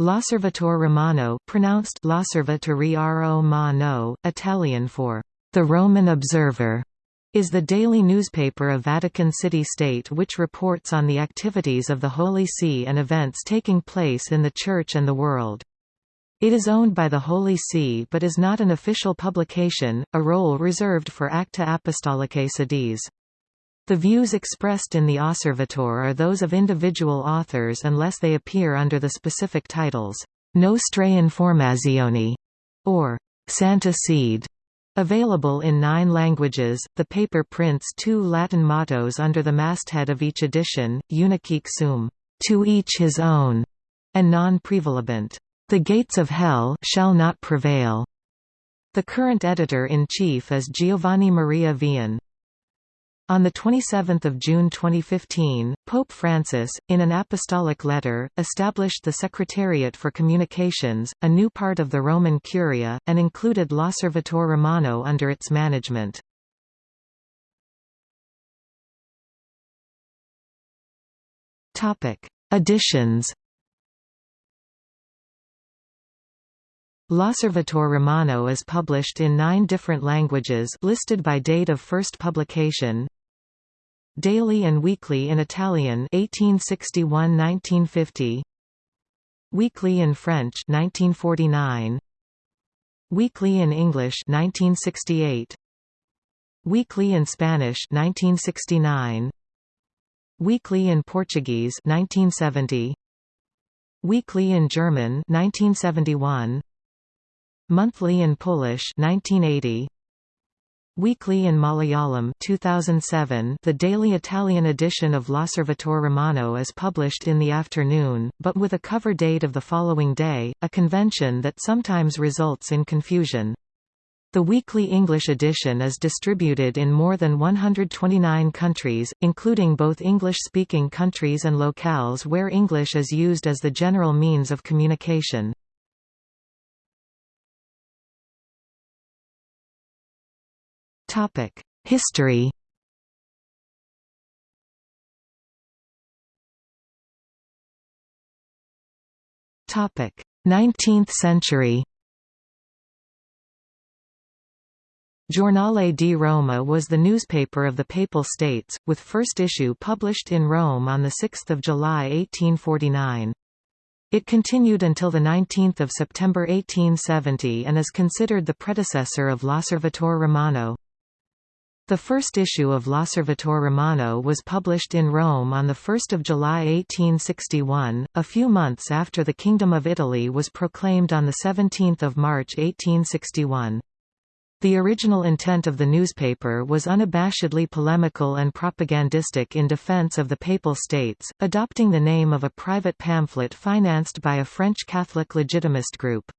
L'Osservatore Romano pronounced Romano, Italian for the Roman Observer, is the daily newspaper of Vatican City State which reports on the activities of the Holy See and events taking place in the Church and the world. It is owned by the Holy See but is not an official publication, a role reserved for Acta Apostolicae Sedis. The views expressed in the Osservatore are those of individual authors unless they appear under the specific titles, Nostre Informazioni, or Santa Sede. Available in nine languages, the paper prints two Latin mottos under the masthead of each edition, Unicuique suum, to each his own, and non praevalebunt, the gates of hell shall not prevail. The current editor-in-chief is Giovanni Maria Vian. On 27 June 2015, Pope Francis, in an apostolic letter, established the Secretariat for Communications, a new part of the Roman Curia, and included L'Osservatore Romano under its management. Editions L'Osservatore Romano is published in nine different languages listed by date of first publication. Daily and Weekly in Italian 1861–1950 Weekly in French 1949 Weekly in English 1968 Weekly in Spanish 1969 Weekly in Portuguese 1970 Weekly in German 1971 Monthly in Polish 1980 Weekly in Malayalam 2007 The daily Italian edition of L'Osservatore Romano is published in the afternoon, but with a cover date of the following day, a convention that sometimes results in confusion. The weekly English edition is distributed in more than 129 countries, including both English-speaking countries and locales where English is used as the general means of communication. History Topic: 19th century. Giornale di Roma was the newspaper of the Papal States, with first issue published in Rome on 6 July 1849. It continued until 19 September 1870 and is considered the predecessor of L'Osservatore Romano. The first issue of L'Osservatore Romano was published in Rome on 1 July 1861, a few months after the Kingdom of Italy was proclaimed on 17 March 1861. The original intent of the newspaper was unabashedly polemical and propagandistic in defense of the Papal States, adopting the name of a private pamphlet financed by a French Catholic legitimist group.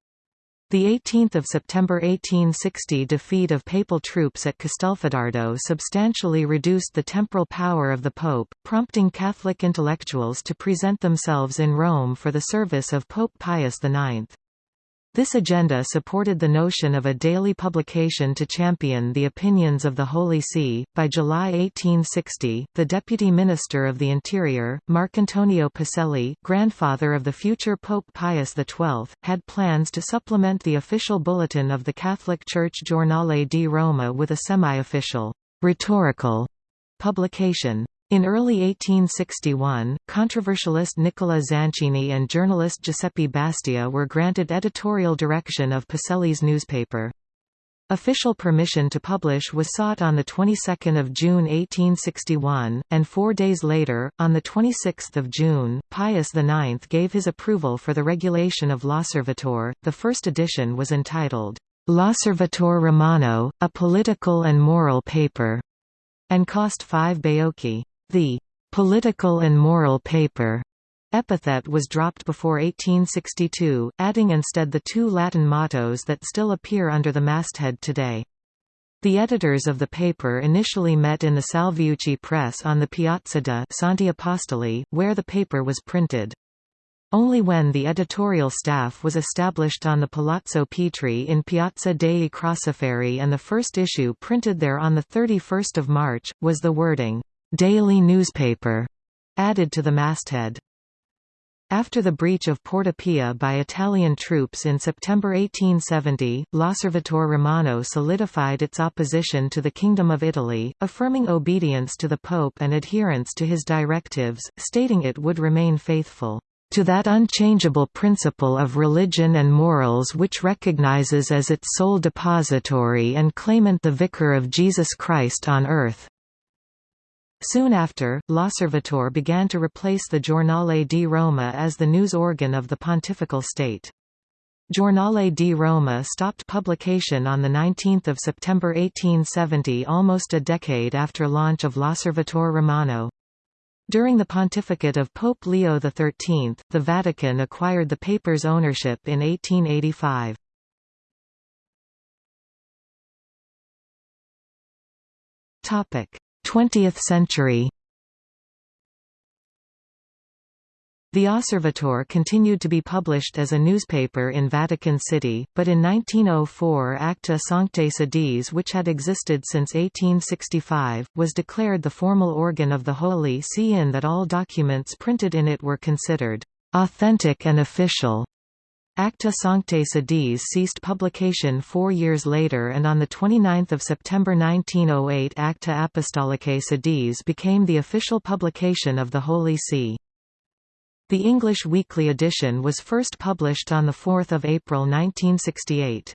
The 18th of September 1860 defeat of papal troops at Castelfidardo substantially reduced the temporal power of the Pope, prompting Catholic intellectuals to present themselves in Rome for the service of Pope Pius IX. This agenda supported the notion of a daily publication to champion the opinions of the Holy See. By July 1860, the Deputy Minister of the Interior, Marcantonio Pacelli, grandfather of the future Pope Pius XII, had plans to supplement the official bulletin of the Catholic Church Giornale di Roma with a semi-official, rhetorical publication. In early 1861, controversialist Nicola Zanchini and journalist Giuseppe Bastia were granted editorial direction of Pacelli's newspaper. Official permission to publish was sought on the 22nd of June 1861, and four days later, on the 26th of June, Pius IX gave his approval for the regulation of L'Osservatore. The first edition was entitled L'Osservatore Romano, a political and moral paper, and cost 5 baiocchi. The political and moral paper epithet was dropped before 1862, adding instead the two Latin mottos that still appear under the masthead today. The editors of the paper initially met in the Salviucci press on the Piazza de Santi Apostoli, where the paper was printed. Only when the editorial staff was established on the Palazzo Petri in Piazza dei Crociferi and the first issue printed there on 31 March, was the wording, daily newspaper added to the masthead. After the breach of Porta Pia by Italian troops in September 1870, L'Osservatore Romano solidified its opposition to the Kingdom of Italy, affirming obedience to the Pope and adherence to his directives, stating it would remain faithful to that unchangeable principle of religion and morals which recognizes as its sole depository and claimant the Vicar of Jesus Christ on earth. Soon after, L'Osservatore began to replace the Giornale di Roma as the news organ of the Pontifical State. Giornale di Roma stopped publication on 19 September 1870 almost a decade after launch of L'Osservatore Romano. During the pontificate of Pope Leo XIII, the Vatican acquired the paper's ownership in 1885. Topic: 20th century. The Osservatore continued to be published as a newspaper in Vatican City, but in 1904 Acta Sanctae Sedis which had existed since 1865, was declared the formal organ of the Holy See in that all documents printed in it were considered authentic and official. Acta Sanctae Sedis ceased publication four years later and on 29 September 1908 Acta Apostolicae Sedis became the official publication of the Holy See. The English weekly edition was first published on 4 April 1968.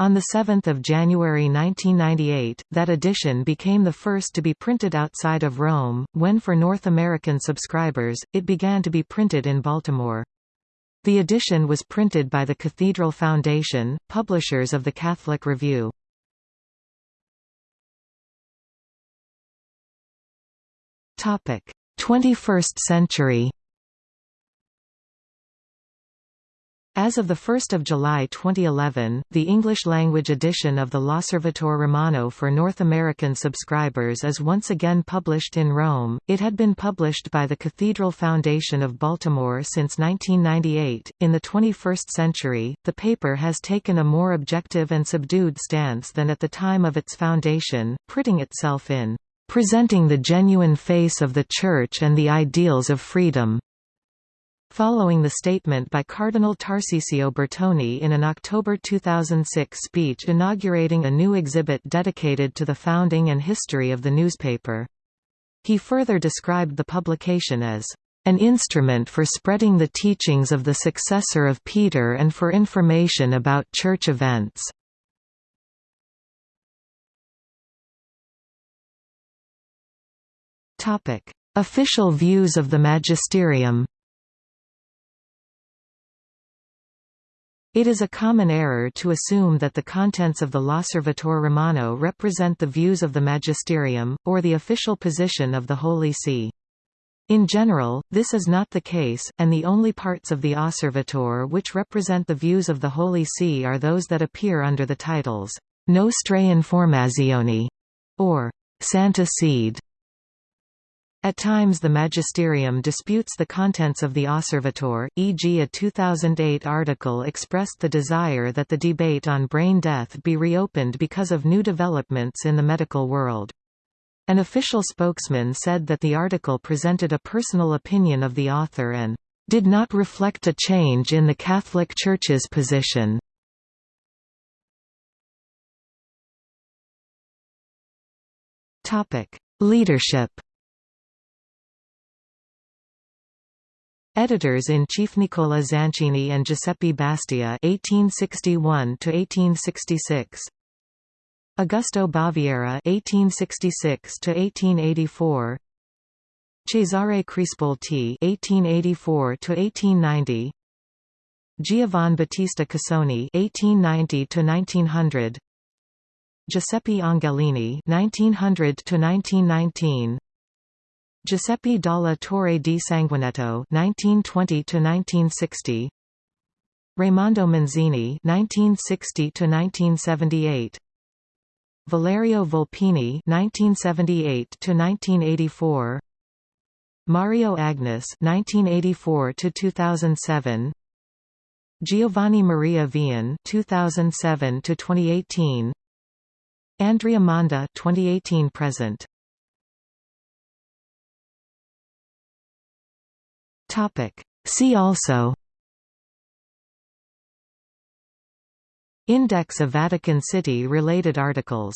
On 7 January 1998, that edition became the first to be printed outside of Rome, when for North American subscribers, it began to be printed in Baltimore. The edition was printed by the Cathedral Foundation, publishers of the Catholic Review. Topic: 21st century. As of 1 July 2011, the English-language edition of the L'Osservatore Romano for North American subscribers is once again published in Rome. It had been published by the Cathedral Foundation of Baltimore since 1998. In the 21st century, the paper has taken a more objective and subdued stance than at the time of its foundation, printing itself in presenting the genuine face of the Church and the ideals of freedom following the statement by Cardinal Tarcisio Bertone in an October 2006 speech inaugurating a new exhibit dedicated to the founding and history of the newspaper. He further described the publication as an instrument for spreading the teachings of the successor of Peter and for information about church events. Official views of the magisterium It is a common error to assume that the contents of the L'Osservatore Romano represent the views of the magisterium, or the official position of the Holy See. In general, this is not the case, and the only parts of the Osservatore which represent the views of the Holy See are those that appear under the titles, Nostre Informazioni, or Santa Sede. At times the magisterium disputes the contents of the Osservatore, e.g. a 2008 article expressed the desire that the debate on brain death be reopened because of new developments in the medical world. An official spokesman said that the article presented a personal opinion of the author and did not reflect a change in the Catholic Church's position. Leadership Editors-in-chief Nicola Zanchini and Giuseppe Bastia (1861–1866), Augusto Baviera (1866–1884), Cesare Crispolti (1884–1890), Giovan Battista Casoni (1890–1900), Giuseppe Angelini (1900–1919). Giuseppe Dalla Torre di Sanguinetto (1920–1960), Raimondo Manzini (1960–1978), Valerio Volpini (1978–1984), Mario Agnes (1984–2007), Giovanni Maria Vian 2007 to 2018 Andrea Monda (2018–present). Topic: See also Index of Vatican City related articles